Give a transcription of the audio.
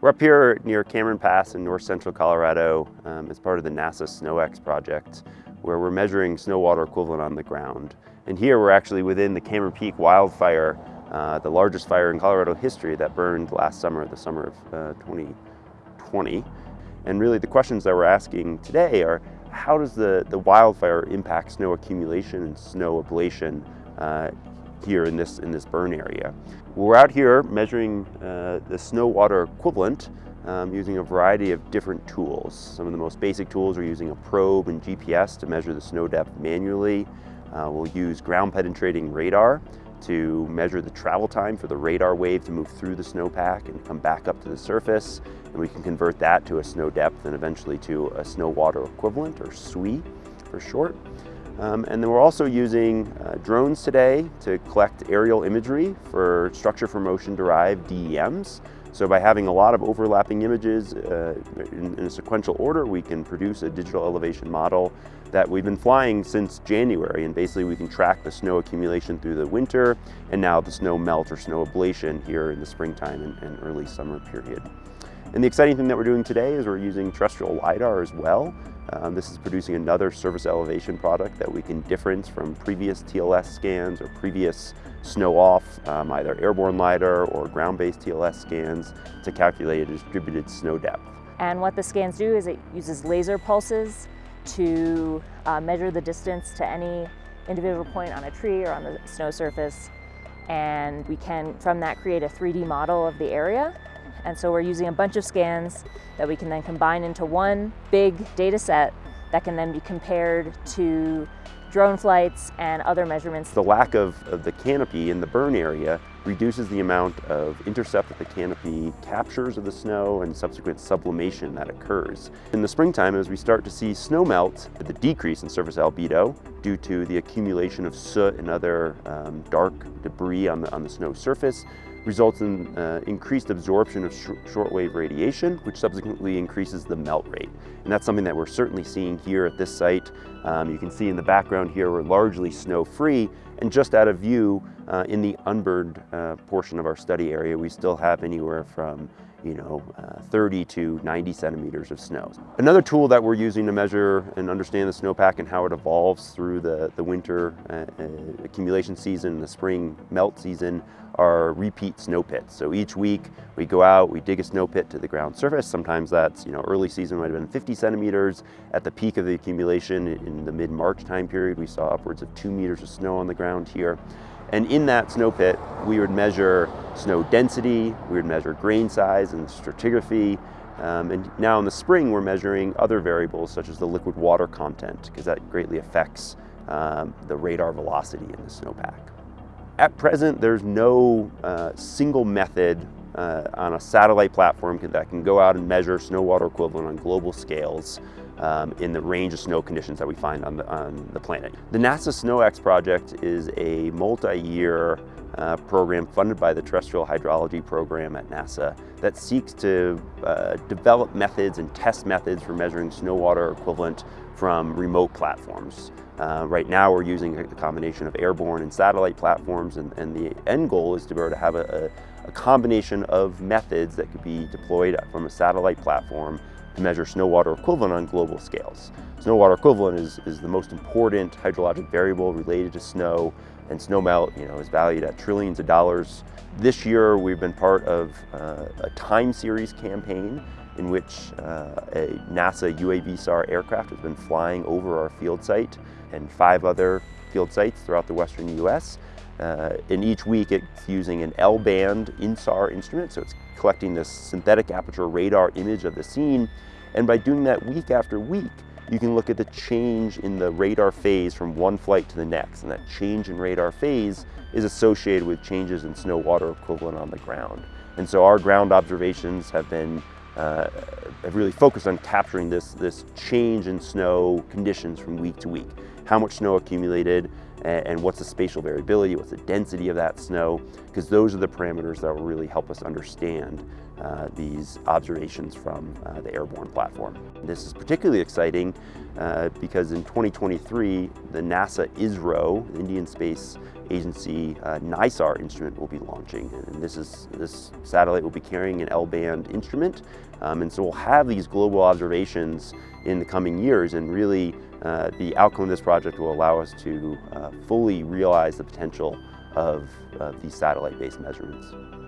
We're up here near Cameron Pass in north central Colorado um, as part of the NASA SnowEx project, where we're measuring snow water equivalent on the ground. And here we're actually within the Cameron Peak wildfire, uh, the largest fire in Colorado history that burned last summer, the summer of uh, 2020. And really the questions that we're asking today are, how does the, the wildfire impact snow accumulation and snow ablation uh, here in this, in this burn area. We're out here measuring uh, the snow water equivalent um, using a variety of different tools. Some of the most basic tools are using a probe and GPS to measure the snow depth manually. Uh, we'll use ground penetrating radar to measure the travel time for the radar wave to move through the snowpack and come back up to the surface. And we can convert that to a snow depth and eventually to a snow water equivalent, or SWE for short. Um, and then we're also using uh, drones today to collect aerial imagery for structure for motion derived DEMs. So by having a lot of overlapping images uh, in, in, a sequential order, we can produce a digital elevation model that we've been flying since January. And basically we can track the snow accumulation through the winter and now the snow melt or snow ablation here in the springtime and, and early summer period. And the exciting thing that we're doing today is we're using terrestrial LiDAR as well. Um, this is producing another surface elevation product that we can difference from previous TLS scans or previous snow off, um, either airborne LiDAR or ground-based TLS scans to calculate a distributed snow depth. And what the scans do is it uses laser pulses to uh, measure the distance to any individual point on a tree or on the snow surface. And we can, from that, create a 3D model of the area and so we're using a bunch of scans that we can then combine into one big data set that can then be compared to drone flights and other measurements. The lack of, of the canopy in the burn area reduces the amount of intercept that the canopy captures of the snow and subsequent sublimation that occurs. In the springtime, as we start to see snow melt, the decrease in surface albedo due to the accumulation of soot and other um, dark debris on the, on the snow surface, results in uh, increased absorption of sh shortwave radiation, which subsequently increases the melt rate. And that's something that we're certainly seeing here at this site. Um, you can see in the background here, we're largely snow-free, and just out of view uh, in the unburned uh, portion of our study area, we still have anywhere from you know, uh, 30 to 90 centimeters of snow. Another tool that we're using to measure and understand the snowpack and how it evolves through the, the winter uh, uh, accumulation season, the spring melt season, are repeat snow pits. So each week we go out, we dig a snow pit to the ground surface. Sometimes that's, you know, early season might have been 50 centimeters. At the peak of the accumulation in the mid-March time period, we saw upwards of two meters of snow on the ground here. And in that snow pit, we would measure snow density, we would measure grain size and stratigraphy, um, and now in the spring, we're measuring other variables such as the liquid water content, because that greatly affects um, the radar velocity in the snowpack. At present, there's no uh, single method uh, on a satellite platform that can go out and measure snow water equivalent on global scales um, in the range of snow conditions that we find on the, on the planet. The NASA SnowEx project is a multi-year uh, program funded by the Terrestrial Hydrology Program at NASA that seeks to uh, develop methods and test methods for measuring snow water equivalent from remote platforms. Uh, right now we're using a combination of airborne and satellite platforms and, and the end goal is to be able to have a, a, combination of methods that could be deployed from a satellite platform to measure snow water equivalent on global scales. Snow water equivalent is, is the most important hydrologic variable related to snow and snow melt you know, is valued at trillions of dollars. This year we've been part of uh, a time series campaign in which uh, a NASA UAVSAR aircraft has been flying over our field site and five other field sites throughout the western US. Uh, and each week it's using an L-band INSAR instrument, so it's collecting this synthetic aperture radar image of the scene. And by doing that week after week, you can look at the change in the radar phase from one flight to the next. And that change in radar phase is associated with changes in snow water equivalent on the ground. And so our ground observations have been uh, have really focused on capturing this, this change in snow conditions from week to week. How much snow accumulated, and, and what's the spatial variability, what's the density of that snow, because those are the parameters that will really help us understand uh, these observations from uh, the airborne platform. This is particularly exciting uh, because in 2023, the NASA ISRO, the Indian Space Agency uh, NISAR instrument will be launching. And this, is, this satellite will be carrying an L-band instrument. Um, and so we'll have these global observations in the coming years and really uh, the outcome of this project will allow us to uh, fully realize the potential of these satellite-based measurements.